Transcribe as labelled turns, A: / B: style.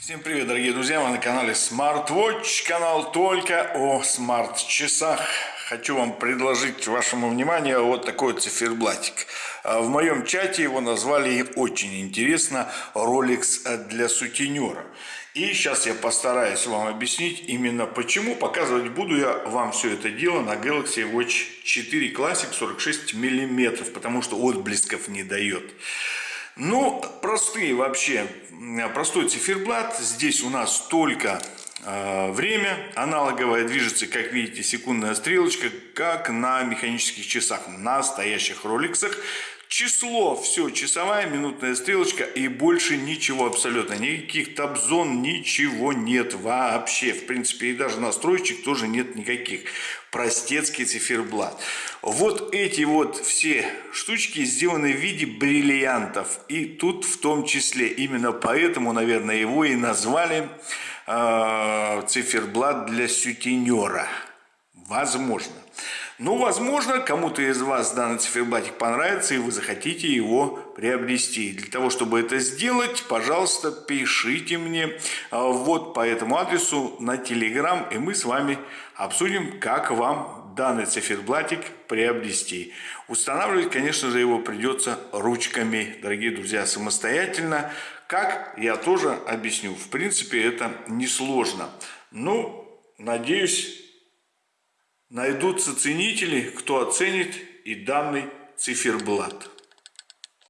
A: Всем привет, дорогие друзья! Вы на канале SmartWatch, канал только о смарт-часах. Хочу вам предложить вашему вниманию вот такой циферблатик. А, в моем чате его назвали очень интересно Rolex для сутенера. И сейчас я постараюсь вам объяснить именно почему. Показывать буду я вам все это дело на Galaxy Watch 4 Classic 46 миллиметров, потому что отблесков не дает. Ну, простые вообще, простой циферблат. Здесь у нас только время аналоговое движется, как видите, секундная стрелочка, как на механических часах, настоящих роликсах. Число, все, часовая, минутная стрелочка и больше ничего абсолютно. Никаких табзон, ничего нет вообще. В принципе, и даже настроечек тоже нет никаких. Простецкий циферблат. Вот эти вот все штучки сделаны в виде бриллиантов. И тут в том числе. Именно поэтому, наверное, его и назвали э, циферблат для сутенера. Возможно. Ну, возможно, кому-то из вас данный циферблатик понравится, и вы захотите его приобрести. Для того, чтобы это сделать, пожалуйста, пишите мне а, вот по этому адресу на Telegram, и мы с вами обсудим, как вам данный циферблатик приобрести. Устанавливать, конечно же, его придется ручками, дорогие друзья, самостоятельно. Как, я тоже объясню. В принципе, это несложно. Ну, надеюсь, Найдутся ценители, кто оценит и данный циферблат.